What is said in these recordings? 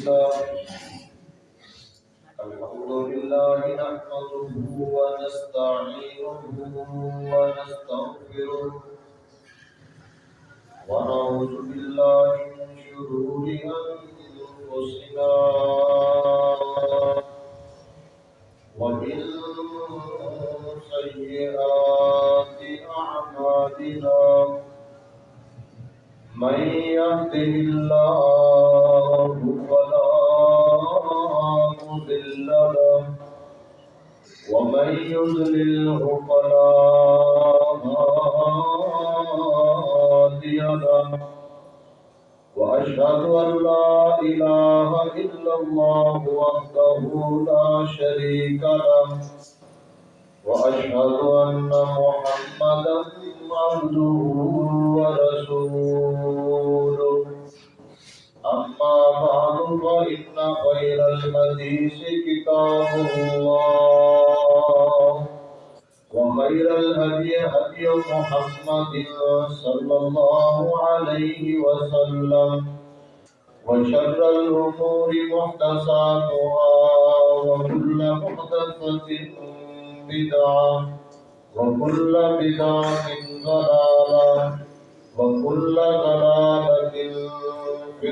لله الحمد لله نحمده ونستعينه ونستغفره ونعوذ بالله من شرور أنفسنا ومن سيئات أعمالنا. من يهده الله فلا مضل له ومن يضلله فلا هادي له وأشهد أن لا إله إلا الله وحده لا شريك له وأشهد أن محمدا عبده ورسوله بعد فإن خير الحديث كتاب الله وخير الهدي هدي محمد صلى الله عليه وسلم وشر الأمور محدثاتها وكل محدثة بدعة وكل بدعة ضلالة وكل ضلالة في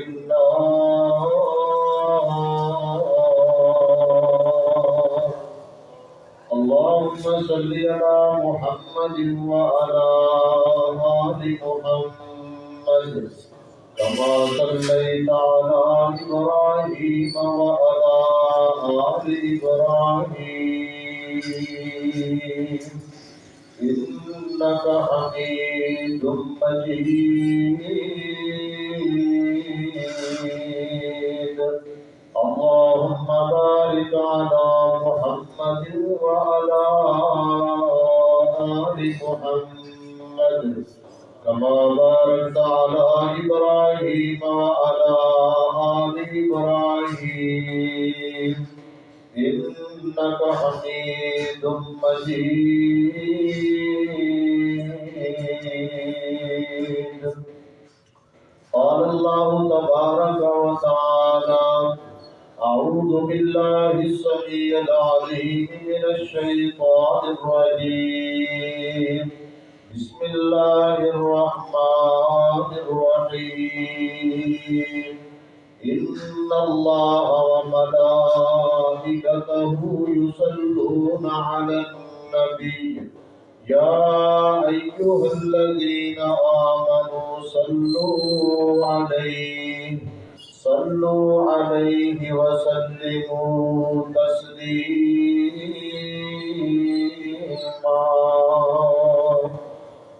اللهم صل على محمد وعلى آل محمد. كما صليت على إبراهيم وعلى آل إبراهيم. إنك حميد مجيد. بارك على محمد وعلى آل محمد. كما باركت على إبراهيم وعلى آل إبراهيم. إنك حميد مجيد. قال الله تبارك وتعالى أعوذ بالله السميع العليم من الشيطان الرجيم. بسم الله الرحمن الرحيم. إن الله وملائكته يصلون على النبي. يا أيها الذين آمنوا صلوا عليه. صلوا عليه وسلموا تسليما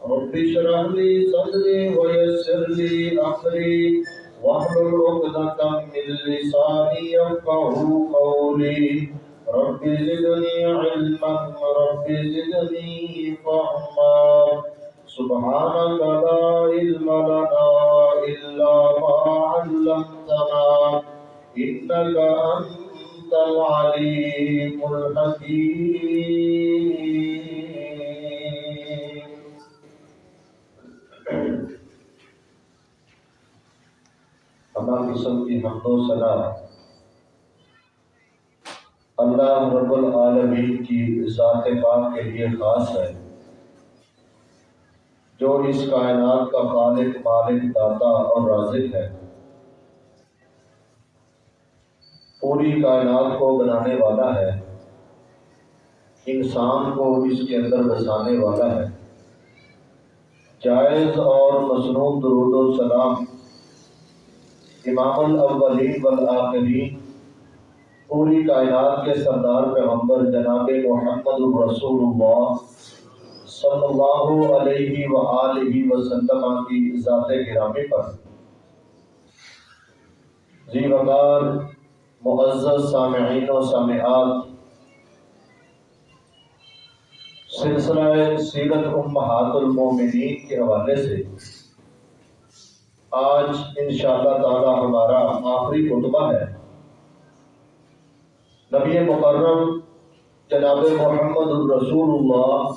رب اشرح لي صدري ويسر لي أمري واحلل عقدة من لساني يفقهوا قولي. رب زدني علما، رب زدني فهما. سبحانك لا علم لنا إلا ما علمتنا. إنك أنت العليم الحكيم اللہ قسم کی حمد و ثنا اللہ رب العالمین کی ذات پاک کے لیے خاص ہے، جو اس کائنات کا خالق، مالک، داتا اور رازق ہے۔ پوری کائنات کو بنانے والا ہے۔ انسان کو اس کے اندر بسانے والا ہے۔ جائز اور مصنوع درود و سلام۔ امام الاولین والآخرین۔ پوری کائنات کے سردار پیغمبر جناب محمد الرسول اللہ صلی اللہ علیہ وآلہ وسلم کی ذات گرامی پر۔ جی وقار معزز سامعین و سامعات، سلسلہ سیرت امہات المومنین کے حوالے سے آج انشاءاللہ تعالی ہمارا آخری خطبہ ہے۔ نبی مکرم جناب محمد الرسول اللہ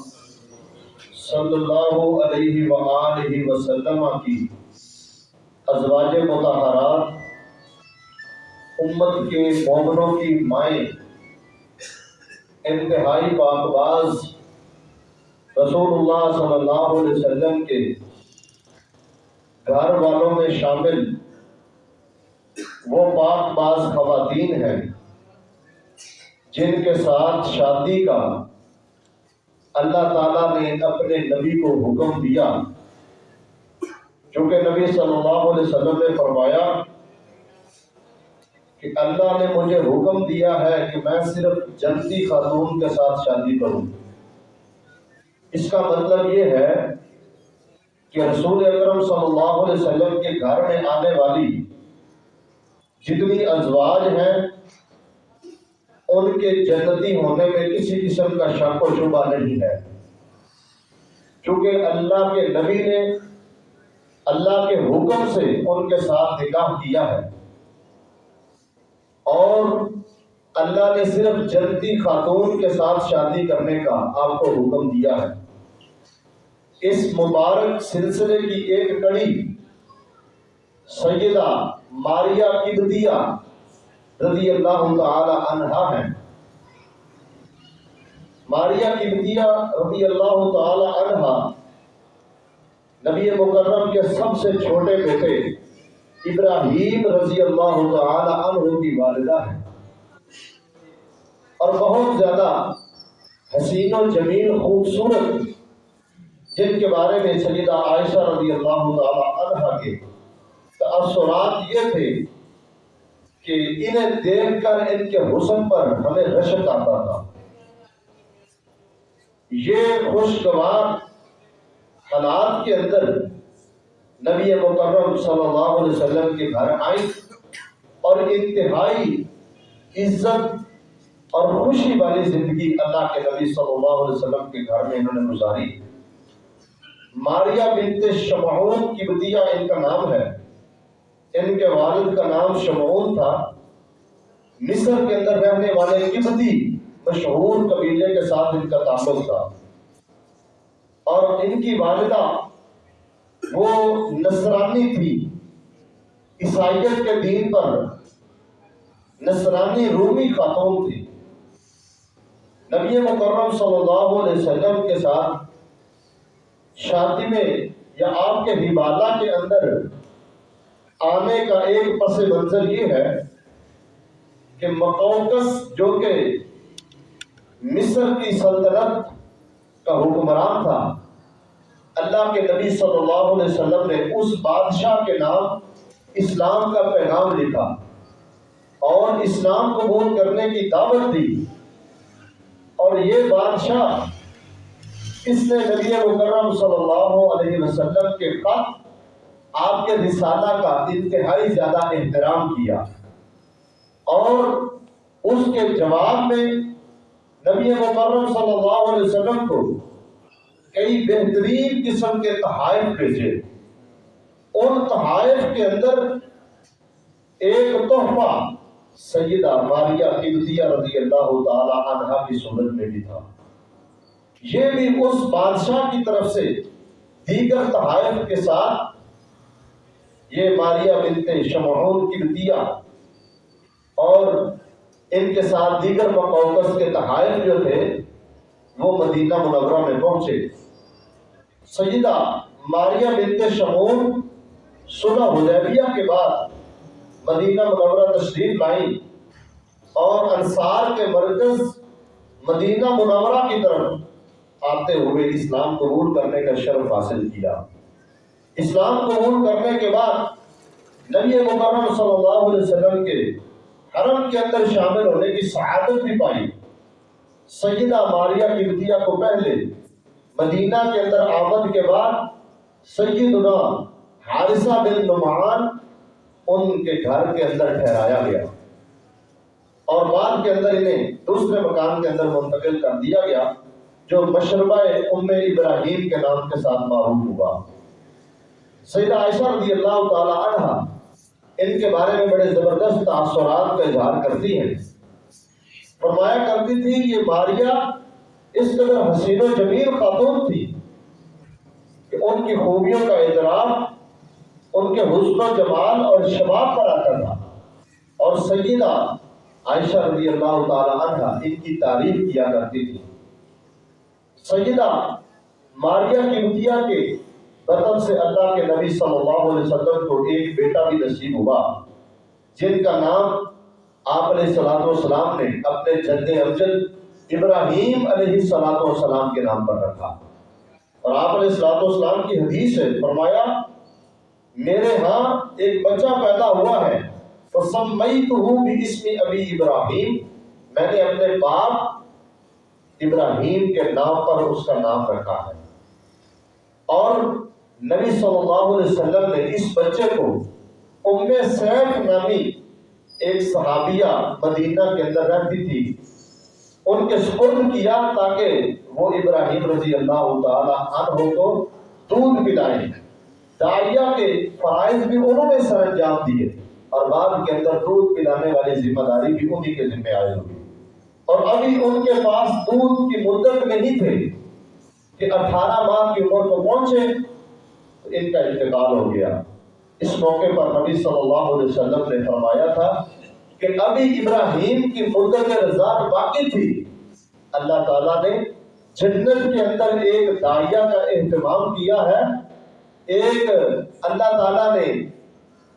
صلی اللہ علیہ وآلہ وسلم کی ازواج متحرات امت کے مومنوں کی مائیں، انتہائی باقباز رسول اللہ صلی اللہ علیہ وسلم کے گھر والوں میں شامل، وہ پاک باز خواتین ہیں جن کے ساتھ شادی کا اللہ تعالیٰ نے اپنے نبی کو حکم دیا۔ چونکہ نبی صلی اللہ علیہ وسلم نے فرمایا کہ اللہ نے مجھے حکم دیا ہے کہ میں صرف جنتی خاتون کے ساتھ شادی کروں۔ اس کا مطلب یہ ہے کہ رسول اکرم صلی اللہ علیہ وسلم کے گھر میں آنے والی جتنی ازواج ہیں، ان کے جنتی ہونے میں کسی قسم کا شک و شبہ نہیں ہے۔ چونکہ اللہ کے نبی نے اللہ کے حکم سے ان کے ساتھ نکاح کیا ہے۔ اور اللہ نے صرف جنتی خاتون کے ساتھ شادی کرنے کا آپ کو حکم دیا ہے۔ اس مبارک سلسلے کی ایک کڑی سیدہ ماریا کبدیا رضی اللہ تعالی عنہا ہے ماریا کبدیا رضی اللہ تعالی عنہا نبی مکرم کے سب سے چھوٹے بیٹے ابراہیم رضی اللہ تعالی عنہ کی والدہ ہے۔ اور بہت زیادہ حسین و جمیل خوبصورت، جن کے بارے میں سیدہ عائشہ رضی اللہ تعالی عنہ کے تأثرات یہ تھے کہ انہیں دیکھ کر ان کے حسن پر ہمیں رشک آتا تھا۔ یہ خوشگوار حالات کے اندر نبی مکرم صلی اللہ علیہ وسلم کے گھر آئی اور انتہائی عزت اور خوشی والی زندگی اللہ کے نبی صلی اللہ علیہ وسلم کے گھر میں انہوں نے گزاری۔ ماریا بنت شمعون کی بدیہ ان کا نام ہے۔ ان کے والد کا نام شمعون تھا۔ مصر کے اندر رہنے والے کبتی مشہور قبیلے کے ساتھ ان کا تعلق تھا۔ اور ان کی والدہ وہ نصرانی تھی۔ عیسائیت کے دین پر نصرانی رومی خاتون تھی نبی مکرم صلی اللہ علیہ وسلم کے ساتھ شادی میں یا آپ کے حبالہ کے اندر آنے کا ایک پس منظر یہ ہے کہ مقوقس جو کہ مصر کی سلطنت کا حکمران تھا اللہ کے نبی صلی اللہ علیہ وسلم نے اس بادشاہ کے نام اسلام کا پیغام لکھا اور اسلام قبول کرنے کی دعوت دی۔ اور یہ بادشاہ اس نے نبی مکرم صلی اللہ علیہ وسلم کے خط آپ کے رسالہ کا انتہائی زیادہ احترام کیا اور اس کے جواب میں نبی مکرم صلی اللہ علیہ وسلم کو کئی بہترین قسم کے تحائف بھیجے۔ ان تحائف کے اندر ایک تحفہ سیدہ ماریہ قبطیہ رضی اللہ تعالی عنہ کی صورت میں بھی تھا۔ یہ بھی اس بادشاہ کی طرف سے دیگر تحائف کے ساتھ یہ ماریہ بنت شمعون قبطیہ اور ان کے ساتھ دیگر مقوقس کے تحائف جو تھے وہ مدینہ منورہ میں پہنچے۔ سیدہ ماریہ بنت شمون صلح حدیبیہ کے بعد مدینہ منورہ تشریف لائی اور انصار کے مرکز مدینہ منورہ کی طرف آتے ہوئے اسلام قبول کرنے کا شرف حاصل کیا۔ اسلام قبول کرنے کے بعد نبی مکرم صلی اللہ علیہ وسلم کے حرم کے اندر شامل ہونے کی سعادت بھی پائی۔ سیدہ ماریہ کی کو پہلے مدینہ کے اندر آمد کے بعد سیدنا حارثہ بن نمان ان کے گھر کے اندر ٹھہرایا گیا۔ اور بعد کے اندر انہیں دوسرے مکان کے اندر منتقل کر دیا گیا، جو مشربہ ام ابراہیم کے نام کے ساتھ معروف ہوا۔ سیدہ عائشہ رضی اللہ تعالی عنہ ان کے بارے میں بڑے زبردست تاثرات کا اظہار کرتی ہیں۔ فرمایا کرتی تھی یہ ماریہ اس قدر حسین و جمیل خاتون تھی کہ ان کی خوبیوں کا اعتراف، ان کے حسن و جمال اور شباب پر آتا تھا۔ اور سیدہ عائشہ رضی اللہ تعالی عنہ ان کی تعریف کیا کرتی تھی۔ سیدہ ماریہ قبطیہ کے بطن سے اللہ کے نبی صلی اللہ علیہ وسلم کو ایک بیٹا بھی نصیب ہوا، جن کا نام آپ علیہ السلام والسلام نے اپنے جد امجد ابراہیم علیہ السلام والسلام کے نام پر رکھا۔ اور آپ علیہ السلام والسلام کی حدیث ہے، فرمایا، میرے ہاں ایک بچہ پیدا ہوا ہے فَسَمَّيْتُهُ بِإِسْمِ أَبِي إِبْرَاهِيم میں نے اپنے باپ ابراہیم کے نام پر اس کا نام رکھا ہے۔ اور نبی صلی اللہ علیہ وسلم نے اس بچے کو ام سیف نامی ایک صحابیہ مدینہ کے اندر رہتی تھی۔ ان کے سپرد کیا تاکہ وہ ابراہیم رضی اللہ تعالی عنہ کو دودھ پلائیں۔ دائیا کے فرائض بھی انہوں نے سر انجام دیے اور بعد کے اندر دودھ پلانے والی ذمہ داری بھی انہی کے ذمہ آئے ہوئی۔ اور ابھی ان کے پاس دودھ کی مدت نہیں تھے کہ اٹھارہ ماہ کی عمر کو پہنچے ان کا انتقال ہو گیا۔ اس موقع پر نبی صلی اللہ علیہ وسلم نے فرمایا تھا کہ ابھی ابراہیم کی مدت رضاعت باقی تھی۔ اللہ تعالیٰ نے جنت کے اندر ایک دائیا کا اہتمام کیا ہے۔ ایک اللہ تعالیٰ نے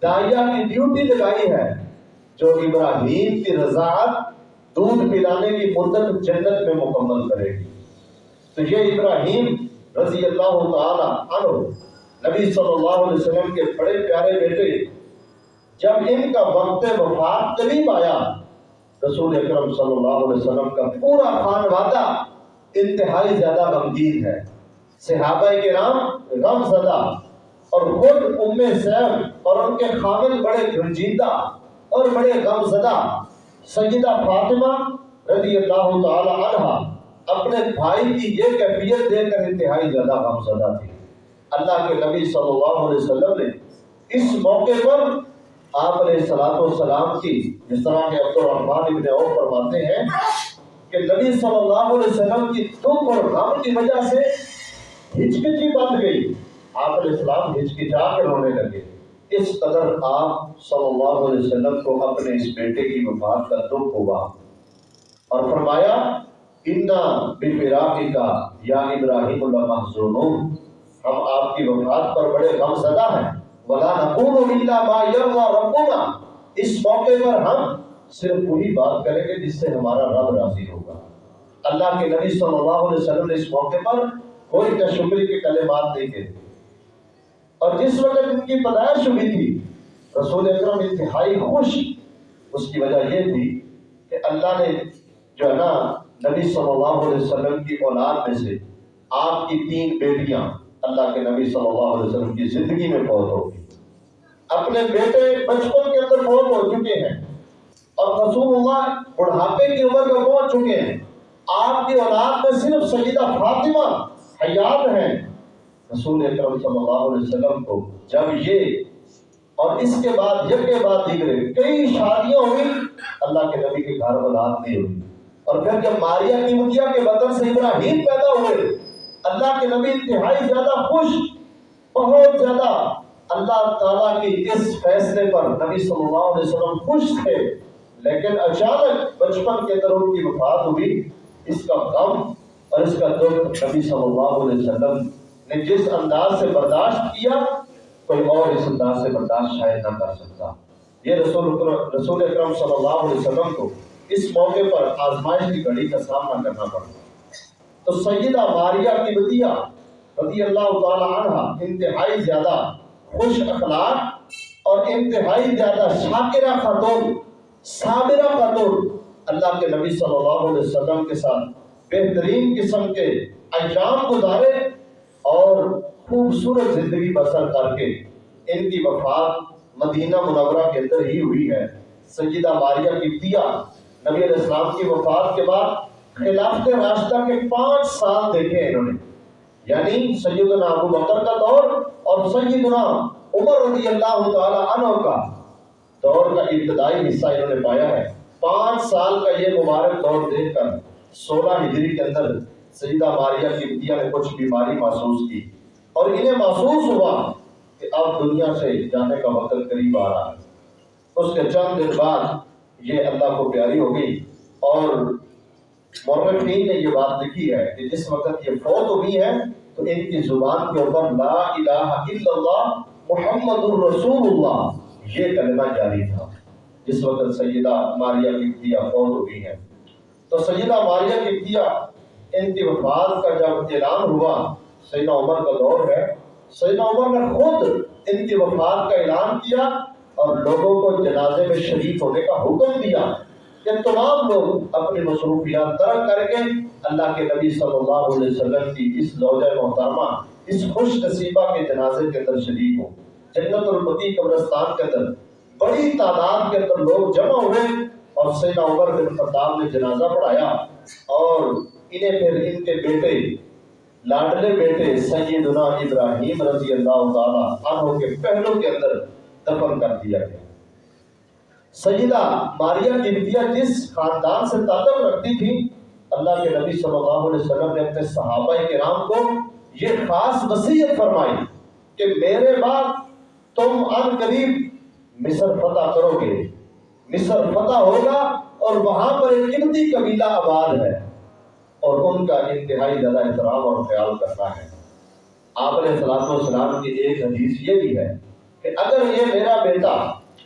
دائیا کی ڈیوٹی لگائی ہے جو ابراہیم کی رضاعت دودھ پلانے کی مدت جنت میں مکمل کرے گی۔ تو یہ ابراہیم رضی اللہ تعالی عنہ نبی صلی اللہ علیہ وسلم کے بڑے پیارے بیٹے جب ان کا وقت وفات قریب آیا، رسول اکرم صلی اللہ علیہ وسلم کا پورا خانوادہ انتہائی زیادہ غمگین ہے۔ صحابہ کے نام غم زدہ اور خود ام سیف اور ان کے خامل بڑے گنجیدہ اور بڑے غم زدہ سیدہ فاطمہ رضی اللہ تعالی عنہ اپنے بھائی کی یہ کیفیت دے کر انتہائی زیادہ غم زدہ تھی اللہ کے نبی صلی اللہ علیہ وسلم نے اس موقع پر آپ علیہ السلام والسلام کی جس طرح کے عبد الرحمن ابن عوف فرماتے ہیں کہ نبی صلی اللہ علیہ وسلم کی دکھ اور غم کی وجہ سے ہچکچی بند گئی۔ آپ علیہ السلام ہچکچا کے رونے لگے۔ اس قدر آپ صلی اللہ علیہ وسلم کو اپنے اس بیٹے کی وفات کا دکھ ہوا۔ اور فرمایا، انا بفراقی کا یا ابراہیم اللہ محزونون ہم آپ کی وفات پر بڑے غم زدہ ہیں۔ ولا نقول الا ما يرضى ربنا۔ اس موقع پر ہم صرف وہی بات کریں گے جس سے ہمارا رب راضی ہوگا۔ اللہ کے نبی صلی اللہ علیہ وسلم نے اس موقع پر کوئی تشکری کے کلمات نہیں کہے۔ اور جس وقت ان کی پیدائش ہوئی تھی، رسول اکرم انتہائی خوش۔ اس کی وجہ یہ تھی کہ اللہ نے جو ہے نا نبی صلی اللہ علیہ وسلم کی اولاد میں سے آپ کی تین بیٹیاں اللہ کے نبی صلی اللہ علیہ وسلم کی زندگی میں فوت ہو گئی۔ اپنے بیٹے بچپن کے اندر فوت ہو چکے ہیں۔ اور رسول اللہ بڑھاپے کی عمر میں پہنچ چکے ہیں۔ آپ کی اولاد میں صرف سیدہ فاطمہ حیات ہیں۔ رسول اکرم صلی اللہ علیہ وسلم کو جب یہ اور اس کے بعد جب کے بعد دیگرے کئی شادیاں ہوئی اللہ کے نبی کے گھر اولاد نہیں ہوئی۔ اور پھر جب ماریا کی مدیا کے بدن سے ابراہیم پیدا ہوئے اللہ کے نبی انتہائی زیادہ خوش، بہت زیادہ اللہ تعالیٰ کی اس فیصلے پر نبی صلی اللہ علیہ وسلم خوش تھے۔ لیکن اچانک بچپن کے اندر ان کی وفات ہوئی۔ اس کا غم اور اس کا دکھ نبی صلی اللہ علیہ وسلم نے جس انداز سے برداشت کیا، کوئی اور اس انداز سے برداشت شاید نہ کر سکتا۔ یہ رسول رسول اکرم صلی اللہ علیہ وسلم کو اس موقع پر آزمائش کی گھڑی کا سامنا کرنا پڑا۔ تو سیدہ ماریہ کی بدیہ رضی اللہ تعالی عنہ انتہائی زیادہ خوش اخلاق اور انتہائی زیادہ شاکرہ خاتون، صابرہ خاتون اللہ کے نبی صلی اللہ علیہ وسلم کے ساتھ بہترین قسم کے ایام گزارے اور خوبصورت زندگی بسر کر کے ان کی وفات مدینہ منورہ کے اندر ہی ہوئی ہے۔ سیدہ ماریہ کی دیا نبی علیہ السلام کی وفات کے بعد خلافت راستہ کے پانچ سال دیکھے انہوں نے۔ یعنی سیدنا ابو بکر کا دور اور سیدنا عمر رضی اللہ تعالی عنہ کا دور کا ابتدائی حصہ انہوں نے پایا ہے۔ پانچ سال کا یہ مبارک دور دیکھ کر سولہ ہجری کے اندر سیدہ ماریہ کی بدیا نے کچھ بیماری محسوس کی اور انہیں محسوس ہوا کہ اب دنیا سے جانے کا وقت قریب آ رہا ہے۔ اس کے چند دن بعد یہ اللہ کو پیاری ہو گئی اور مورخین نے یہ بات لکھی ہے کہ جس وقت یہ فوت ہوئی ہے تو ان کی زبان کے اوپر لا الہ الا اللہ، محمد الرسول اللہ یہ کلمہ جاری تھا۔ جس وقت سیدہ ماریہ کفتیہ فوت ہوئی ہے تو سیدہ ماریہ کفتیہ ان کی وفات کا جب اعلان ہوا، سیدہ عمر کا دور ہے۔ سیدہ عمر نے خود ان کی وفات کا اعلان کیا اور لوگوں کو جنازے میں شریک ہونے کا حکم دیا۔ کہ تمام لوگ اپنی مصروفیات ترک کر کے اللہ کے نبی صلی اللہ علیہ وسلم کی اس زوجہ محترمہ، اس خوش نصیبہ کے جنازے کے اندر شریک ہوں۔ جنت البقی قبرستان کے اندر بڑی تعداد کے اندر لوگ جمع ہوئے اور سیدہ عمر بن خطاب نے جنازہ پڑھایا اور انہیں پھر ان کے بیٹے، لاڈلے بیٹے سیدنا ابراہیم رضی اللہ تعالیٰ عنہ کے پہلوں کے اندر دفن کر دیا گیا۔ سیدہ ماریہ قبطیہ جس خاندان سے تعلق رکھتی تھی، اللہ کے نبی صلی اللہ علیہ وسلم نے اپنے صحابہ کرام کو یہ خاص وصیت فرمائی کہ میرے بعد تم ان قریب مصر فتح کرو گے۔ مصر فتح ہوگا اور وہاں پر ایک قبطی قبیلہ آباد ہے اور ان کا انتہائی زیادہ احترام اور خیال کرنا ہے۔ آپ علیہ السلام والسلام کی ایک حدیث یہ بھی ہے کہ اگر یہ میرا بیٹا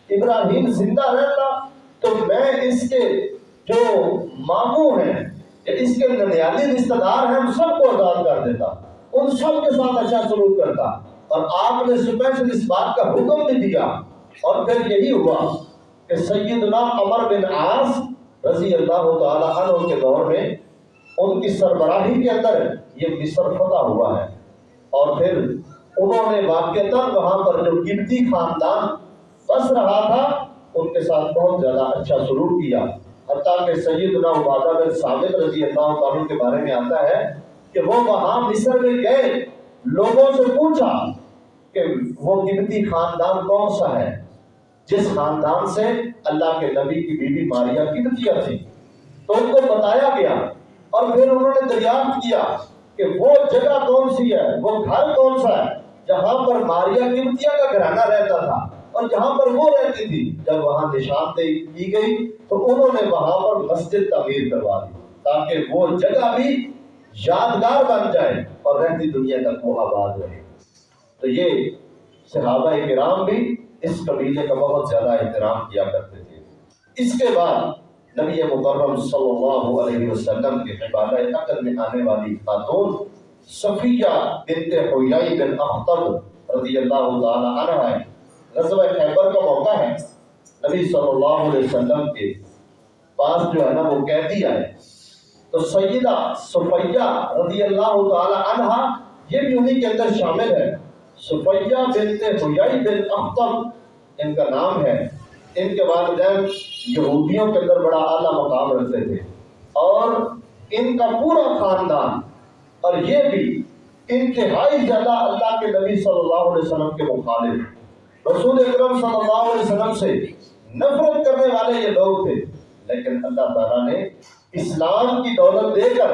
ابراہیم زندہ رہتا تو میں اس کے جو ماموں ہیں اس کے ننیالی رشتہ دار ہیں ان سب کو آزاد کر دیتا، ان سب کے ساتھ اچھا سلوک کرتا۔ اور آپ نے اسپیشل اس بات کا حکم بھی دیا۔ اور پھر یہی ہوا کہ سیدنا عمر بن عاص رضی اللہ تعالی عنہ کے دور میں ان کی سربراہی کے اندر یہ مصر فتح ہوا ہے۔ اور پھر انہوں نے واقعتا وہاں پر جو قبطی خاندان بس رہا تھا، ان کے ساتھ بہت زیادہ اچھا سلوک کیا۔ حتیٰ کہ سیدنا عبادہ بن ثابت رضی اللہ تعالیٰ کے بارے میں آتا ہے کہ وہ وہاں مصر میں گئے۔ لوگوں سے پوچھا کہ وہ قبطی خاندان کون سا ہے؟ جس خاندان سے اللہ کے نبی کی بیوی ماریا قبطیہ تھی تو ان کو بتایا گیا اور پھر انہوں نے دریافت کیا کہ وہ جگہ کون سی ہے؟ وہ گھر کون سا ہے؟ جہاں پر ماریا قبطیہ کا گھرانہ رہتا تھا۔ اور جہاں پر وہ رہتی تھی، جب وہاں نشاندہی کی گئی، تو انہوں نے وہاں پر مسجد تعمیر کروا دی تاکہ وہ جگہ بھی یادگار بن جائے اور رہتی دنیا تک وہ آباد رہے۔ تو یہ صحابہ کرام بھی اس قبیلے کا بہت زیادہ احترام کیا کرتے تھے۔ اس کے بعد نبی مکرم صلی اللہ علیہ وسلم کے حبالہ عقل میں آنے والی خاتون صفیہ بنت حویائی بن اختب رضی اللہ تعالی عنہ ہے غزوہ خیبر کا موقع ہے۔ نبی صلی اللہ علیہ وسلم کے پاس جو ہے نا وہ قیدی آئے تو سیدہ صفیہ رضی اللہ تعالی عنہ یہ بھی انہی کے اندر شامل ہے۔ صفیہ بنت حیائی بن اختب ان کا نام ہے۔ ان کے والدین یہودیوں کے اندر بڑا اعلیٰ مقام رکھتے تھے۔ اور ان کا پورا خاندان اور یہ بھی انتہائی زیادہ اللہ کے نبی صلی اللہ علیہ وسلم کے مخالف۔ رسول اکرم صلی اللہ علیہ وسلم سے نفرت کرنے والے یہ لوگ تھے۔ لیکن اللہ تعالیٰ نے اسلام کی دولت دے کر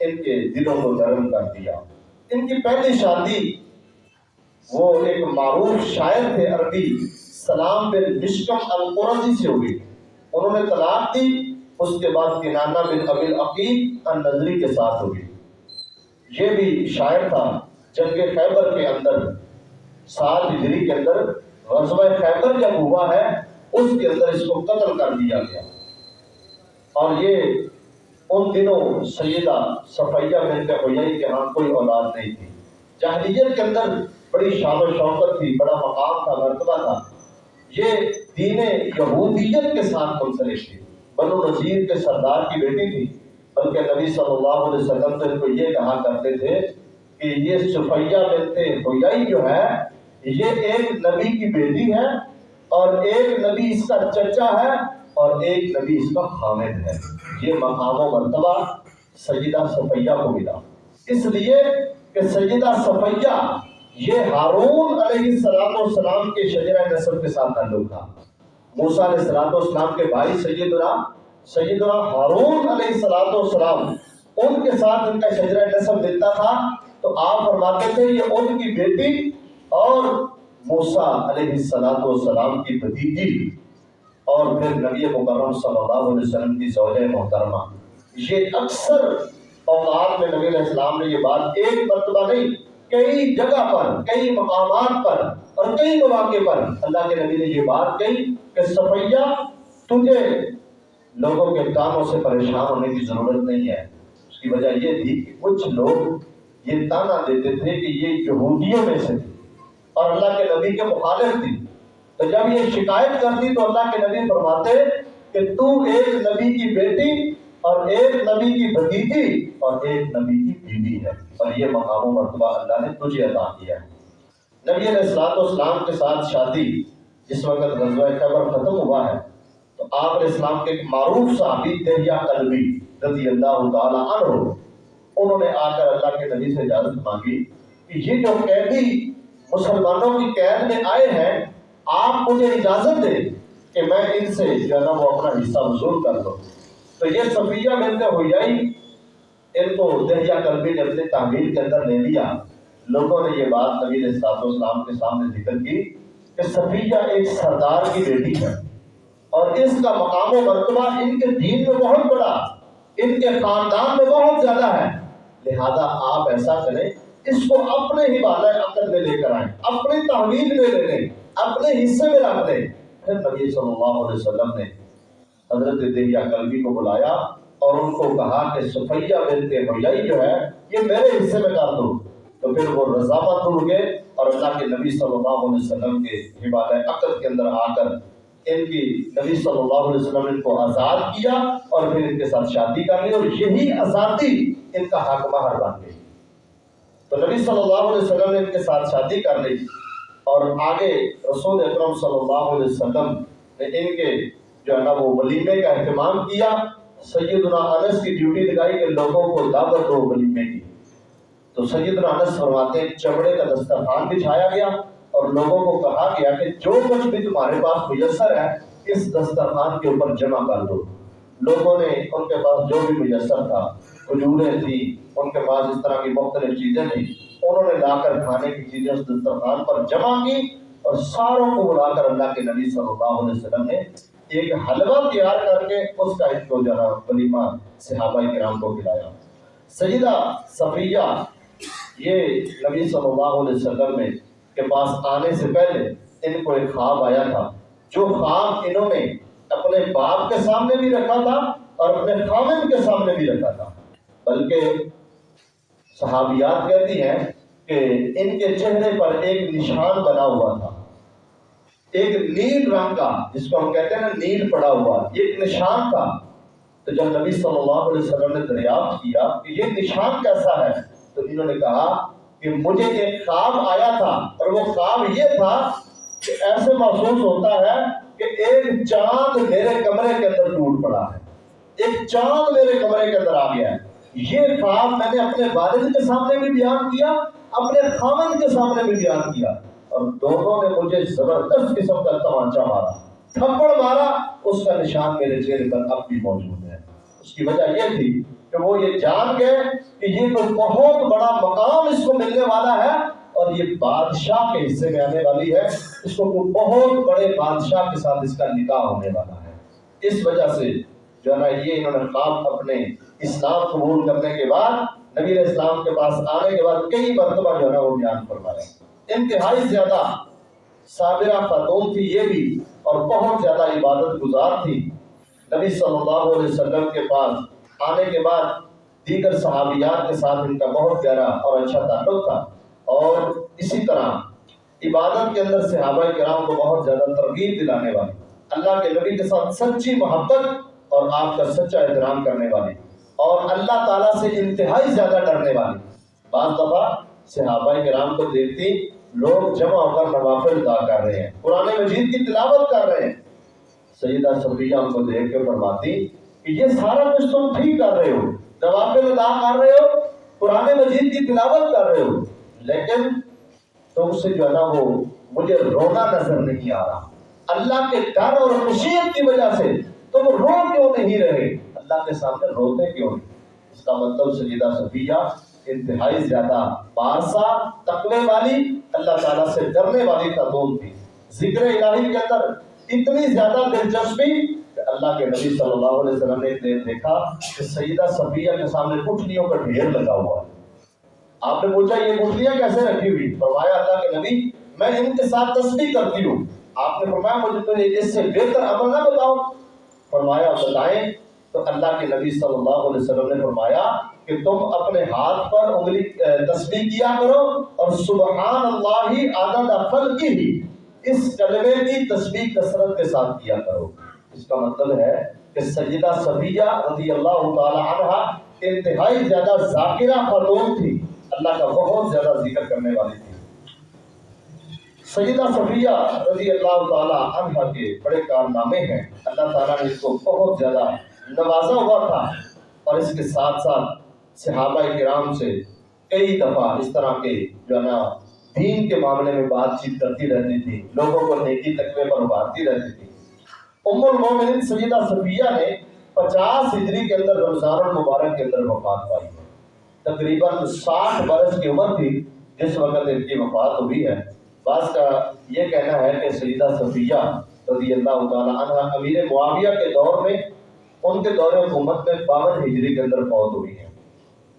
ان کے دلوں کو نرم کر دیا۔ ان کی پہلی شادی، وہ ایک معروف شاعر تھے عربی، سلام بن مشکم القرضی سے ہوئی۔ انہوں نے طلاق دی، اس کے بعد کنانہ بن ابل عقیق النظری کے ساتھ ہوئی۔ یہ بھی شاعر تھا، جنگ خیبر کے اندر۔ سات ہجری کے اندر غزوہ خیبر جب ہوا ہے، اس کے اندر اس کو قتل کر دیا گیا۔ اور یہ ان دنوں سیدہ صفیہ بنت حیائی کے ہاں کوئی اولاد نہیں تھی۔ جہلیت کے اندر بڑی شان و شوقت تھی، بڑا مقام تھا، مرتبہ تھا۔ یہ دین یہودیت کے ساتھ منسلک تھی۔ بنو نذیر کے سردار کی بیٹی تھی، بلکہ نبی صلی اللہ علیہ وسلم تو ان کو یہ کہا کرتے تھے کہ یہ صفیہ بنت حیائی جو ہے، یہ ایک نبی کی بیٹی ہے اور ایک نبی اس کا چچا ہے اور ایک نبی اس کا خامد ہے۔ یہ مقام و مرتبہ سیدہ صفیہ کو ملا۔ اس لیے کہ سیدہ صفیہ یہ ہارون علیہ السلام والسلام کے شجرہ نصب کے ساتھ تعلق تھا۔ موسیٰ علیہ السلام والسلام کے بھائی سیدنا سیدنا ہارون علیہ السلام والسلام ان کے ساتھ ان کا شجرہ نصب ملتا تھا۔ تو آپ فرماتے تھے یہ ان کی بیٹی اور موسیٰ علیہ السلام والسلام کی بھتیجی اور پھر نبی مکرم صلی اللہ علیہ وسلم کی زوجہ محترمہ۔ یہ اکثر اوقات میں نبی علیہ السلام نے یہ بات ایک مرتبہ نہیں، کئی جگہ پر، کئی مقامات پر اور کئی مواقع پر اللہ کے نبی نے یہ بات کہی کہ صفیہ، تجھے لوگوں کے کاموں سے پریشان ہونے کی ضرورت نہیں ہے۔ اس کی وجہ یہ تھی کہ کچھ لوگ یہ تانا دیتے تھے کہ یہ یہودیوں میں سے تھی اور اللہ کے نبی کے مخالف تھی تو جب یہ شکایت کرتی تو اللہ کے نبی فرماتے کہ تو ایک نبی کی بیٹی اور ایک نبی کی بھتیجی اور ایک نبی کی بیوی ہے۔ اور یہ مقام و مرتبہ اللہ نے تجھے عطا کیا ہے۔ نبی علیہ السلاط اسلام کے ساتھ شادی جس وقت غزوہ خبر ختم ہوا ہے، تو آپ علیہ السلام کے ایک معروف صحابی دہیا قلبی رضی اللہ تعالیٰ عنہ انہوں نے آ کر اللہ کے نبی سے اجازت مانگی کہ یہ جو قیدی مسلمانوں کی قید میں آئے ہیں، آپ مجھے اجازت دیں کہ میں ان سے جو ہے نا وہ اپنا حصہ وصول کر دوں تو یہ صفیہ ملتے ہوئی ان کو دہیا قلبی نے اپنے تعمیر کے اندر لے لیا۔ لوگوں نے یہ بات نبی علیہ السلام کے سامنے ذکر کی کہ صفیہ ایک سردار کی بیٹی ہے۔ اور اس کا مقام و مرتبہ ان کے دین میں بہت بڑا، ان کے خاندان میں بہت زیادہ ہے۔ لہذا آپ ایسا کریں، اس کو اپنے ہی بالا عقد میں لے کر آئیں، اپنی تحویل میں لے لیں، اپنے حصے میں رکھ دیں پھر نبی صلی اللہ علیہ وسلم نے حضرت دہیا قلبی کو بلایا اور ان کو کہا کہ صفیہ بنت حیائی جو ہے، یہ میرے حصے میں کر دو۔ تو پھر وہ رضامت ہو گئے اور اللہ کے نبی صلی اللہ علیہ وسلم کے حبال عقد کے اندر آ کر ان کی نبی صلی اللہ علیہ وسلم نے ان کو آزاد کیا اور پھر ان کے ساتھ شادی کر لی اور یہی آزادی ان کا حق مہر بن گئی۔ تو نبی صلی اللہ علیہ وسلم نے ان کے ساتھ شادی کر لی اور آگے رسول اکرم صلی اللہ علیہ وسلم نے ان کے جو ہے نا وہ ولیمے کا اہتمام کیا۔ سیدنا انس کی ڈیوٹی لگائی کہ لوگوں کو دعوت دو ولیمے کی۔ تو سیدنا انس فرماتے ہیں، چمڑے کا دسترخوان بچھایا گیا اور لوگوں کو کہا گیا کہ جو کچھ بھی تمہارے پاس میسر ہے، اس دسترخوان کے اوپر جمع کر دو۔ لوگوں نے ان کے پاس جو بھی میسر تھا، کھجوریں تھی ان کے پاس اس طرح کی مختلف چیزیں تھیں، انہوں نے لا کر کھانے کی چیزیں اس دسترخوان پر جمع کی اور ساروں کو بلا کر اللہ کے نبی صلی اللہ علیہ وسلم نے ایک حلوہ تیار کر کے اس کا اس کو جو ولیمہ صحابہ کرام کو کھلایا۔ سیدہ صفیہ، یہ نبی صلی اللہ علیہ وسلم میں کے پاس آنے سے پہلے ان کو ایک خواب آیا تھا۔ جو خواب انہوں نے اپنے باپ کے سامنے بھی رکھا تھا اور اپنے خامن کے سامنے بھی رکھا تھا۔ بلکہ صحابیات کہتی ہیں کہ ان کے چہرے پر ایک نشان بنا ہوا تھا۔ ایک نیل رنگ کا، جس کو ہم کہتے ہیں نا نیل پڑا ہوا، یہ ایک نشان تھا۔ تو جب نبی صلی اللہ علیہ وسلم نے دریافت کیا کہ یہ نشان کیسا ہے، تو انہوں نے کہا کہ مجھے ایک خواب آیا تھا اور وہ خواب یہ تھا کہ ایسے محسوس ہوتا ہے کہ ایک چاند میرے کمرے کے اندر ٹوٹ پڑا ہے۔ ایک چاند میرے کمرے کے اندر آ گیا ہے۔ یہ خواب میں نے اپنے والد کے سامنے بھی بیان کیا، اپنے خامن کے سامنے بھی بیان کیا۔ اور دونوں نے مجھے زبردست قسم کا تمانچہ مارا، تھپڑ مارا، اس کا نشان میرے چہرے پر اب بھی موجود ہے۔ اس کی وجہ یہ تھی کہ وہ یہ جان گئے کہ یہ تو بہت بڑا مقام اس کو ملنے والا ہے۔ اور یہ بادشاہ کے حصے میں آنے والی ہے، اس کو بہت بڑے بادشاہ کے ساتھ اس کا نکاح ہونے والا ہے۔ اس وجہ سے جو ہے نا، یہ انہوں نے خواب اپنے اسلام قبول کرنے کے بعد، نبی اسلام کے پاس آنے کے بعد کئی مرتبہ جو ہے نا وہ بیان فرما رہے انتہائی زیادہ صابرہ خاتون تھی یہ بھی، اور بہت زیادہ عبادت گزار تھی۔ نبی صلی اللہ علیہ وسلم کے پاس آنے کے بعد دیگر صحابیات کے ساتھ ان کا بہت گہرا اور اچھا تعلق تھا۔ اور اسی طرح عبادت کے اندر صحابہ کرام کو بہت زیادہ ترغیب دلانے والی اللہ کے نبی کے ساتھ سچی محبت اور آپ کا سچا احترام کرنے والی اور اللہ تعالیٰ سے انتہائی زیادہ ڈرنے والی بعض دفعہ صحابہ کرام کو دیکھتی لوگ جمع ہو کر نوافل ادا کر رہے ہیں، قرآن مجید کی تلاوت کر رہے ہیں۔ سیدہ صفیہ ان کو دیکھ کے فرماتی کہ یہ سارا کچھ تم ٹھیک کر رہے ہو، نوافل ادا کر رہے ہو، قرآن مجید کی تلاوت کر رہے ہو۔ لیکن تم سے جو ہے نا وہ مجھے رونا نظر نہیں آ رہا۔ اللہ کے ڈر اور خوشیت کی وجہ سے تم رو کیوں نہیں رہے؟ اللہ کے سامنے روتے کیوں نہیں؟ اس کا مطلب سیدہ صفیہ انتہائی زیادہ پارسا تقوی والی، اللہ تعالیٰ سے ڈرنے والی خاتون تھی۔ ذکر الہی کے اندر اتنی زیادہ دلچسپی کہ اللہ کے نبی صلی اللہ علیہ وسلم نے دیکھا کہ سیدہ صفیہ کے سامنے پٹلیوں کا ڈھیر لگا ہوا ہے۔ آپ نے پوچھا یہ پٹلیاں کیسے رکھی ہوئی؟ فرمایا اللہ کے نبی، میں ان کے ساتھ تسبیح کرتی ہوں۔ آپ نے فرمایا مجھے تو اس سے بہتر عمل نہ بتاؤ۔ فرمایا بتائیں، تو اللہ کے نبی صلی اللہ علیہ وسلم نے فرمایا کہ تم اپنے ہاتھ پر انگلی تسبیح کیا کرو اور سبحان اللہ عدد خلقی ہی اس کلمے کی تسبیح کثرت کے ساتھ کیا کرو۔ اس کا مطلب ہے کہ سیدہ صفیہ رضی اللہ تعالی عنہ انتہائی زیادہ ذاکرہ خاتون تھی۔ اللہ کا بہت زیادہ ذکر کرنے والی تھی۔ سیدہ صفیہ رضی اللہ تعالی عنہ کے بڑے کارنامے ہیں۔ اللہ تعالیٰ نے اس کو بہت زیادہ نوازا ہوا تھا۔ اور اس کے ساتھ ساتھ صحابہ کرام سے کئی دفعہ اس طرح کے جو ہے نا، دین کے معاملے میں بات چیت کرتی رہتی تھی۔ لوگوں کو نیکی تقوی پر ابھارتی رہتی تھی۔ ام المومنین سیدہ صفیہ نے پچاس ہجری کے اندر رمضان المبارک کے اندر وفات پائی۔ ہے تقریباً ساٹھ برس کی عمر تھی، جس وقت ان کی وفات ہوئی ہے۔ بعض کا یہ کہنا ہے کہ سیدہ صفیہ رضی اللہ تعالیٰ عنہ امیر معاویہ کے دور میں، ان کے دور حکومت میں باون ہجری کے اندر فوت ہوئی ہے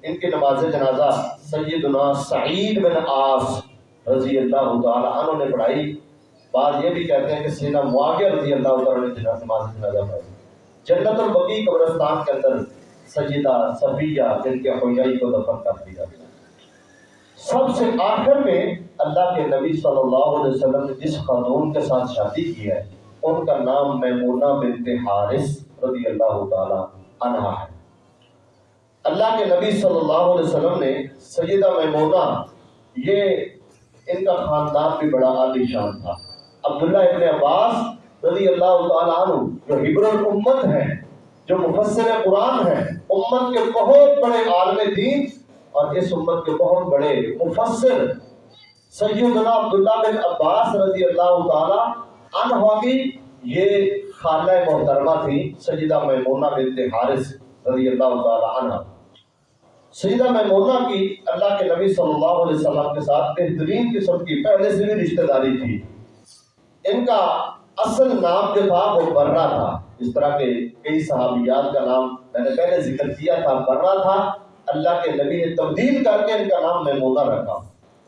ان کی نماز جنازہ سیدنا سعید بن آس رضی اللہ تعالیٰ عنہ نے پڑھائی۔ بعض یہ بھی کہتے ہیں کہ سیدنا معاویہ رضی اللہ تعالیٰ نے نماز جنازہ پڑھائی۔ جنت البقی قبرستان کے اندر سیدہ صفیہ جن کے خویائی کو دفن کر دیا گیا سب سے آخر میں اللہ کے نبی صلی اللہ علیہ وسلم نے جس خاتون کے ساتھ شادی کی ہے، ان کا نام میمونہ بنت حارث رضی اللہ تعالی عنہ ہے۔ اللہ کے نبی صلی اللہ علیہ وسلم نے سیدہ میمونہ، یہ ان کا خاندان بھی بڑا عالی شان تھا۔ عبداللہ ابن عباس رضی اللہ تعالیٰ عنہ جو حبر الامت ہیں جو مفسر قرآن ہیں، امت کے بہت بڑے عالم دین اور اس امت کے بہت بڑے مفسر سیدنا عبداللہ بن عباس رضی اللہ تعالیٰ عنہ کی یہ خانہ محترمہ تھی سیدہ میمونہ بنت حارث رضی اللہ تعالیٰ عنہ۔ سیدہ میمونہ کی اللہ کے نبی صلی اللہ علیہ وسلم کے ساتھ بہترین قسم کی پہلے سے بھی رشتہ داری تھی۔ ان کا اصل نام جو تھا وہ برہ تھا۔ اس طرح کے کئی صحابیات کا نام میں نے پہلے ذکر کیا تھا برہ تھا۔ اللہ کے نبی نے تبدیل کر کے ان کا نام میمونہ رکھا۔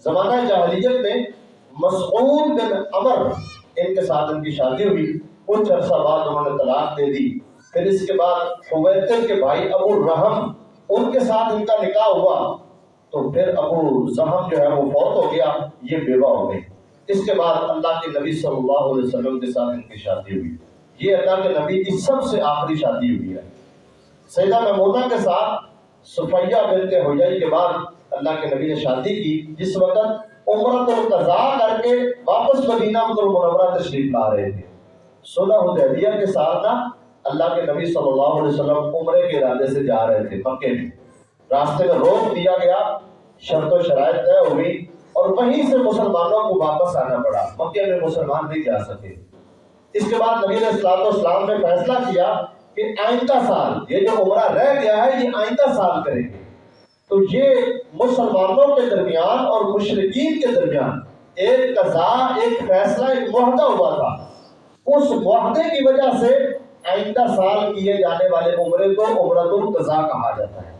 زمانہ جاہلیت میں مسعود بن عمر، ان کے ساتھ ان کی شادی ہوئی۔ کچھ عرصہ بعد انہوں نے طلاق دے دی۔ پھر اس کے بعد حویتر کے بھائی ابو الرحم ان کے ساتھ ان کا نکاح ہوا۔ تو پھر ابو زہم جو ہے وہ فوت ہو گیا، یہ بیوہ ہو گئی اس کے بعد اللہ کے نبی صلی اللہ علیہ وسلم کے ساتھ ان کی شادی ہوئی۔ یہ اللہ کے نبی کی سب سے آخری شادی ہوئی ہے۔ سیدہ محمودہ کے ساتھ صفیہ بنت حجائی کے بعد اللہ کے نبی نے شادی کی۔ جس وقت عمرت القضاء کر کے واپس مدینہ منورہ تشریف لا رہے تھے۔ صلح حدیبیہ کے ساتھ نا اللہ کے نبی صلی اللہ علیہ وسلم عمرے کے ارادے سے جا رہے تھے مکے میں۔ راستے میں روک دیا گیا، شرط و شرائط طے ہوئی اور وہیں سے مسلمانوں کو واپس آنا پڑا۔ مکے میں مسلمان نہیں جا سکے۔ اس کے بعد نبی علیہ السلام نے فیصلہ کیا کہ آئندہ سال، یہ جو عمرہ رہ گیا ہے، یہ آئندہ سال کریں گے۔ تو یہ مسلمانوں کے درمیان اور مشرقین کے درمیان ایک قضا ایک فیصلہ، ایک معاہدہ ہوا تھا۔ اس معاہدے کی وجہ سے آئندہ سال کیے جانے والے عمرے کو عمرت القضاء کہا جاتا ہے۔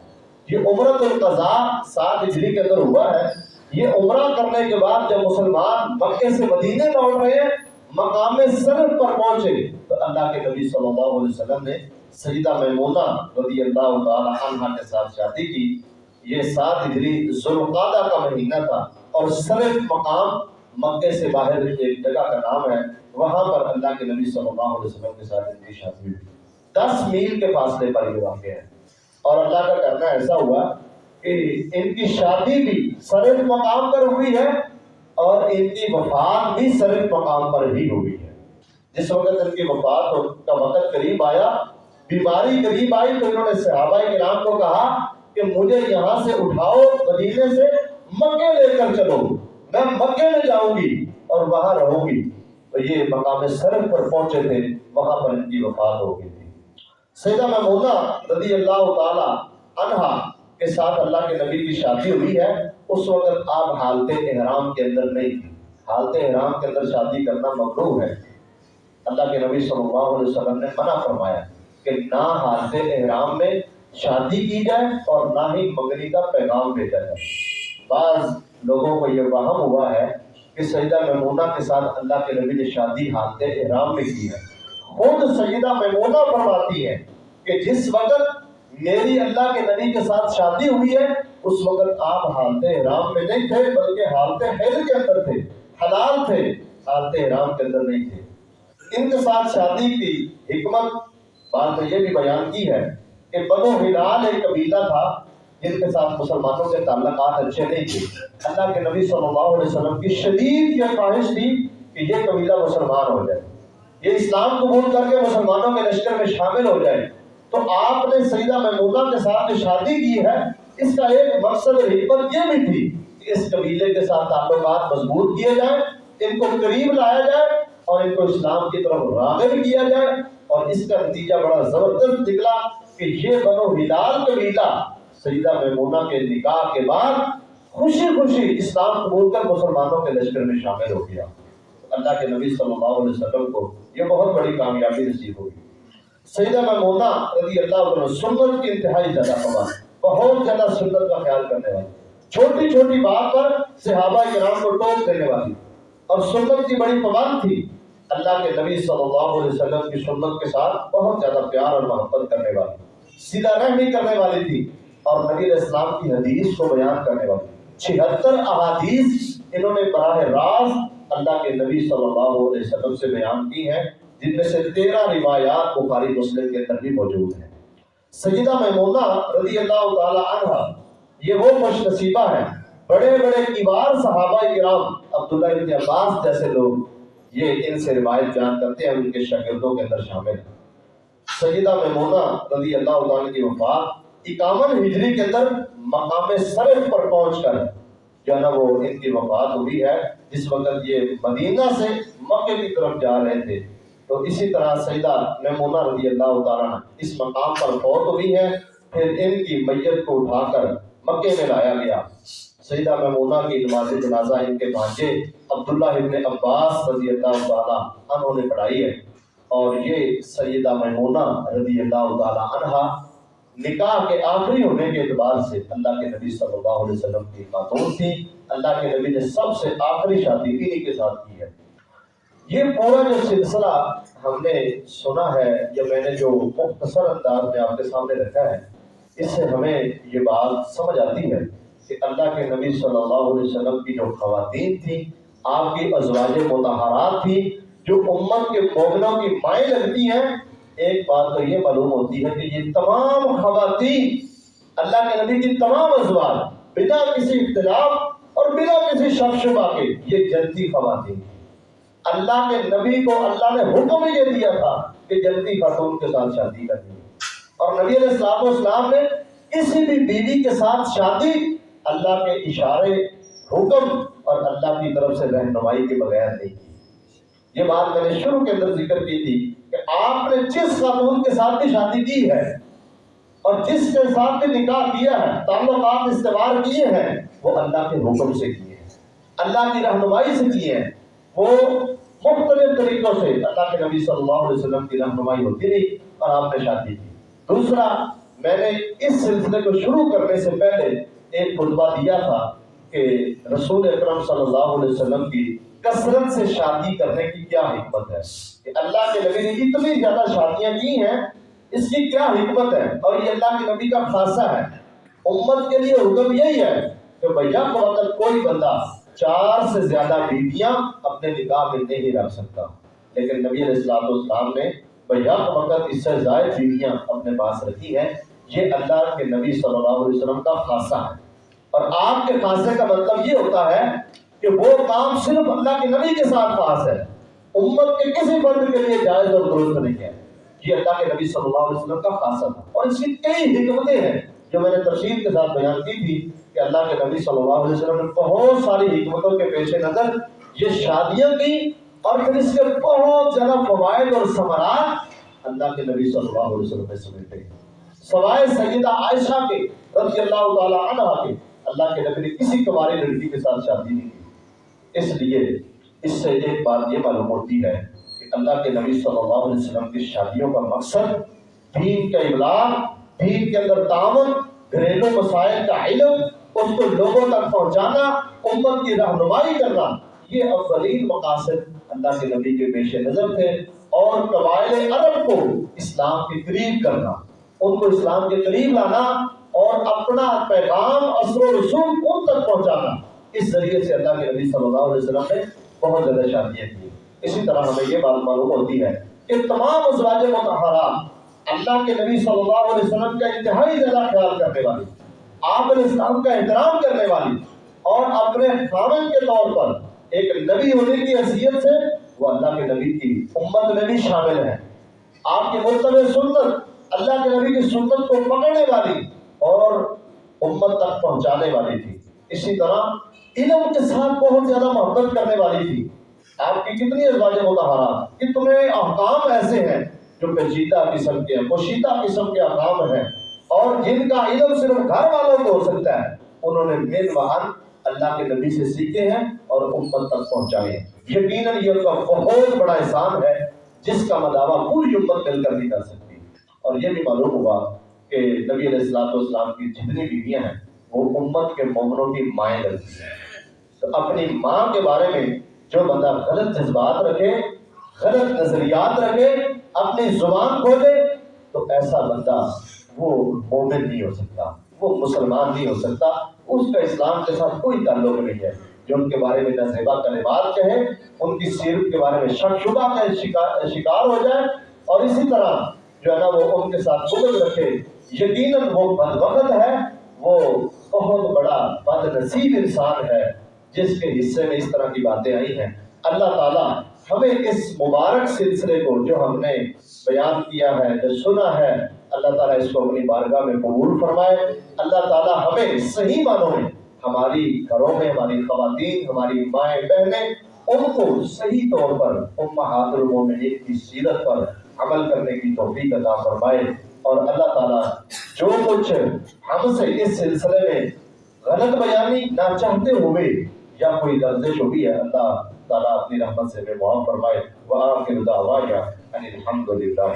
یہ عمرت القضاء سات ہجری کے اندر ہوا ہے۔ یہ عمرہ کرنے کے بعد جب مسلمان مکے سے مدینے لوٹ رہے ہیں مقام صرف پر پہنچے۔ تو اللہ کے نبی صلی اللہ علیہ وسلم نے سیدہ میمونہ رضی اللہ تعالی عنہ کے ساتھ شادی کی۔ یہ سات ہجری ذوالقعدہ کا مہینہ تھا اور صرف مقام مکے سے باہر ایک جگہ کا نام ہے۔ وہاں پر اللہ کے نبی صلی اللہ علیہ وسلم کے ساتھ ان کی شادی ہوئی دس میل کے فاصلے پر یہ واقع ہے۔ اور اللہ کا کرنا ایسا ہوا کہ ان کی شادی بھی سرد مقام پر ہوئی ہے۔ اور ان کی وفات بھی سرد مقام پر ہی ہوئی ہے۔ جس وقت ان کی وفات کا وقت قریب آیا، بیماری قریب آئی تو انہوں نے صحابہ کرام کو کہا کہ مجھے یہاں سے اٹھاؤ، مدینے سے مکے لے کر چلو۔ میں مکے میں جاؤں گی اور وہاں رہوں گی۔ تو یہ مقام سرد پر پہنچے تھے، وہاں پر ان کی وفات ہو گئی تھی۔ سیدہ محمودہ رضی اللہ تعالی عنہا کے ساتھ اللہ کے نبی کی شادی ہوئی ہے۔ اس وقت آپ حالت احرام کے اندر نہیں تھی حالت احرام کے اندر شادی کرنا ممنوع ہے۔ اللہ کے نبی صلی اللہ علیہ وسلم نے منع فرمایا کہ نہ حالت احرام میں شادی کی جائے اور نہ ہی مغنی کا پیغام بھیجا جائے۔ بعض لوگوں کو یہ وہم ہوا ہے کہ سیدہ میمونہ کے ساتھ اللہ کے نبی نے شادی حالت احرام میں کی ہے۔ خود سیدہ میمونہ فرماتی ہے کہ جس وقت میری اللہ کے نبی کے ساتھ شادی ہوئی ہے اس وقت آپ حالت احرام میں نہیں تھے، بلکہ حالت حیض کے اندر تھے، حلال تھے حالت احرام کے اندر نہیں تھے۔ ان کے ساتھ شادی کی حکمت، بات یہ بھی بیان کی ہے کہ بنو ہلال ایک قبیلہ تھا جن کے ساتھ مسلمانوں کے تعلقات اچھے نہیں تھے۔ اللہ کے نبی صلی اللہ علیہ وسلم کی شدید یہ خواہش تھی کہ یہ قبیلہ مسلمان ہو جائے۔ یہ اسلام قبول کر کے مسلمانوں کے لشکر میں شامل ہو جائے۔ تو آپ نے سیدہ محمودہ کے ساتھ جو شادی کی ہے اس کا ایک مقصد اور حکمت یہ بھی تھی کہ اس قبیلے کے ساتھ تعلقات مضبوط کیے جائیں، ان کو قریب لایا جائے اور ان کو اسلام کی طرف راغب کیا جائے اور اس کا نتیجہ بڑا زبردست نکلا کہ یہ بنو ہلال قبیلہ سیدہ میمونہ کے نکاح کے بعد خوشی خوشی اسلام قبول کر مسلمانوں کے لشکر میں شامل ہو گیا۔ اللہ کے نبی صلی اللہ علیہ وسلم کو یہ بہت بڑی کامیابی نصیب ہوگی سیدہ میمونہ رضی اللہ عنہ سنت کی انتہائی زیادہ خبر بہت زیادہ سنت کا خیال کرنے والی چھوٹی چھوٹی بات پر صحابہ کرام کو ٹوک دینے والی اور سنت کی بڑی پابند تھی۔ اللہ کے نبی صلی اللہ علیہ وسلم کی سنت کے ساتھ بہت زیادہ پیار اور محبت کرنے والی سیدھا رحمی کرنے والی تھی۔ اور نبی اسلام کی حدیث کو بیان کرنے والی چھہتر احادیث انہوں نے براہ راست اللہ کے نبی صلی اللہ علیہ وسلم سے بیان کی ہیں، جن میں سے تیرہ روایات بخاری مسلم کے اندر بھی موجود ہیں۔ سیدہ میمونہ رضی اللہ تعالی عنہ، یہ وہ خوش نصیبہ ہیں۔ بڑے بڑے کبار صحابہ کرام عبداللہ ابن عباس جیسے لوگ یہ ان سے روایت بیان کرتے ہیں، ان کے شاگردوں کے اندر شامل ہیں۔ سیدہ میمونہ رضی اللہ تعالیٰ کی وفات اکامن ہجری کے اندر مقام صرف پر پہنچ کر جو ہے نا وہ ان کی وفات ہوئی ہے۔ جس وقت یہ مدینہ سے مکے کی طرف جا رہے تھے۔ تو اسی طرح سیدہ میمونہ رضی اللہ تعالیٰ اس مقام پر فوت ہوئی ہے پھر ان کی میت کو اٹھا کر مکے میں لایا گیا۔ سیدہ میمونہ کی نماز جنازہ ان کے بھانجے عبداللہ ابن عباس رضی اللہ تعالیٰ عنہ نے پڑھائی ہے۔ اور یہ سیدہ میمونہ رضی اللہ تعالیٰ عنہ نکاح کے آخری ہونے کے اعتبار سے اللہ کے نبی صلی اللہ علیہ وسلم کی خاتون تھی۔ اللہ کے نبی نے سب سے آخری شادی انہی کے ساتھ کی ہے۔ یہ پورا جو سلسلہ ہم نے سنا ہے یا میں نے جو مختصر انداز میں آپ کے سامنے رکھا ہے، اس سے ہمیں یہ بات سمجھ آتی ہے کہ اللہ کے نبی صلی اللہ علیہ وسلم کی جو خواتین تھی آپ کی ازواج متحرات تھی جو امت کے مومنوں کی مائیں لگتی ہیں، ایک بات تو یہ معلوم ہوتی ہے کہ یہ تمام خواتین اللہ کے نبی کی تمام ازواج، بنا کسی اختلاف اور بنا کسی شک شبہ کے، یہ جنتی خواتین اللہ کے نبی کو اللہ نے حکم ہی یہ دیا تھا کہ جنتی خاتون کے ساتھ شادی کرنی اور نبی علیہ السلام اسلام نے کسی بھی بیوی کے ساتھ شادی اللہ کے اشارے، حکم اور اللہ کی طرف سے رہنمائی کے بغیر نہیں کی۔ یہ بات میں نے شروع کے اندر ذکر کی تھی کہ آپ نے جس خاتون کے ساتھ بھی شادی کی ہے اور جس کے ساتھ بھی نکاح کیا ہے، تعلقات استعمال کیے ہیں، وہ اللہ کے حکم سے کیے ہیں۔ اللہ کی رہنمائی سے کیے ہیں۔ وہ مختلف طریقوں سے اللہ کے نبی صلی اللہ علیہ وسلم کی رہنمائی ہوتی رہی اور آپ نے شادی کی۔ دوسرا، میں نے اس سلسلے کو شروع کرنے سے پہلے ایک خطبہ دیا تھا کہ رسول اکرم صلی اللہ علیہ وسلم کی کثرت سے شادی کرنے کی کیا حکمت ہے؟ کہ اللہ کے نبی نے اتنی زیادہ شادیاں کی ہیں، اس کی کیا حکمت ہے؟ اور یہ اللہ کے نبی کا خاصہ ہے۔ امت کے لیے حکم یہی ہے کہ بھیا وقت کوئی بندہ چار سے زیادہ بیویاں اپنے نکاح میں نہیں رکھ سکتا۔ لیکن نبی علیہ السلام نے بھیا وقت اس سے زائد بیویاں اپنے پاس رکھی ہیں۔ یہ اللہ کے نبی صلی اللہ علیہ وسلم کا خاصہ ہے۔ اور آپ کے خاصے کا مطلب یہ ہوتا ہے کہ وہ کام صرف اللہ کے نبی کے ساتھ خاص ہے۔ امت کے کسی فرد کے لیے جائز اور درست نہیں ہے۔ یہ اللہ کے نبی صلی اللہ علیہ وسلم کا خاصہ تھا۔ اور اس کی کئی حکمتیں ہیں جو میں نے تفصیل کے ساتھ بیان کی تھی۔ کہ اللہ کے نبی صلی اللہ علیہ وسلم نے بہت ساری حکمتوں کے پیش نظر یہ شادیاں کی اور پھر اس کے بہت زیادہ فوائد اور ثمرات اللہ کے نبی صلی اللہ علیہ وسلم نے سمجھتے ہیں۔ سوائے سیدہ عائشہ کے رضی اللہ تعالی عنہ کے اللہ کے نبی نے کسی کماری لڑکی کے ساتھ شادی نہیں کی۔ اس لیے اس سے ایک بات یہ معلوم ہوتی ہے کہ اللہ کے نبی صلی اللہ علیہ وسلم کی شادیوں کا مقصد دین کا ابلاغ دین کے اندر تعاون گھریلو مسائل کا علم اس کو لوگوں تک پہنچانا، امت کی رہنمائی کرنا، یہ اولین مقاصد اللہ کے نبی کے پیش نظر تھے اور قبائل عرب کو اسلام کے قریب کرنا، ان کو اسلام کے قریب لانا اور اپنا پیغام، اثر و رسوم ان تک پہنچانا۔ اس ذریعے سے اللہ کے نبی صلی اللہ علیہ وسلم نے بہت زیادہ شادیاں کی۔ اسی طرح ہمیں یہ بات معلوم ہوتی ہے کہ تمام ازواج متحرات اللہ کے نبی صلی اللہ علیہ وسلم کا انتہائی زیادہ خیال کرنے والی آپ علیہ السلام کا احترام کرنے والی اور اپنے خامن کے طور پر ایک نبی ہونے کی حیثیت سے وہ اللہ کے نبی کی امت میں بھی شامل ہے۔ آپ کی مرتبہ سنت اللہ کے نبی کی سنت کو پکڑنے والی اور امت تک پہنچانے والی تھی۔ اسی طرح علم کے ساتھ بہت زیادہ محبت کرنے والی تھی۔ آپ کی کتنی ازواج متحرات کہ تمہیں احکام ایسے ہیں جو پیچیدہ قسم کے ہیں پوشیدہ قسم کے احکام ہیں۔ اور جن کا علم صرف گھر والوں کو ہو سکتا ہے، انہوں نے مین وہن اللہ کے نبی سے سیکھے ہیں اور امت تک پہنچائے ہیں۔ یقیناً یہ ان کا بہت بڑا احسان ہے، جس کا مداوع پوری امت مل کر نہیں کر سکتی۔ اور یہ بھی معلوم ہوا کہ نبی علیہ السلاط والسلام کی جتنی بیویاں ہیں، وہ امت کے مومنوں کی مائیں لگتی ہیں۔ تو اپنی ماں کے بارے میں جو بندہ غلط جذبات رکھے، غلط نظریات رکھے، اپنی زبان کھولے، تو ایسا بندہ وہ مومن نہیں ہو سکتا، وہ مسلمان نہیں ہو سکتا، اس کا اسلام کے ساتھ کوئی تعلق نہیں ہے۔ جو ان کے بارے میں نظیبہ کلمات کہے، ان کی سیرت کے بارے میں شک شبہ کا شکار شکار ہو جائے۔ اور اسی طرح جو ہے نا، وہ ان کے ساتھ بغض رکھے۔ یقیناً وہ بد وقت ہے، وہ بہت بڑا بد نصیب انسان ہے، جس کے حصے میں اس طرح کی باتیں آئی ہیں۔ اللہ تعالیٰ ہمیں اس مبارک سلسلے کو جو ہم نے بیان کیا ہے، جو سنا ہے اللہ تعالیٰ اس کو اپنی بارگاہ میں قبول فرمائے۔ اللہ تعالیٰ ہمیں صحیح معنوں میں ہماری گھروں میں، ہماری خواتین، ہماری مائیں بہنیں ان کو صحیح طور پر امہات المومنین کی سیرت پر عمل کرنے کی توفیق عطا فرمائے۔ اور اللہ تعالیٰ جو کچھ ہم سے اس سلسلے میں غلط بیانی نہ چاہتے ہوئے یا کوئی لفظش ہوئی ہے، اللہ تعالیٰ اپنی رحمت سے بے معاف فرمائے۔ وآخر دعوایا ان الحمد للہ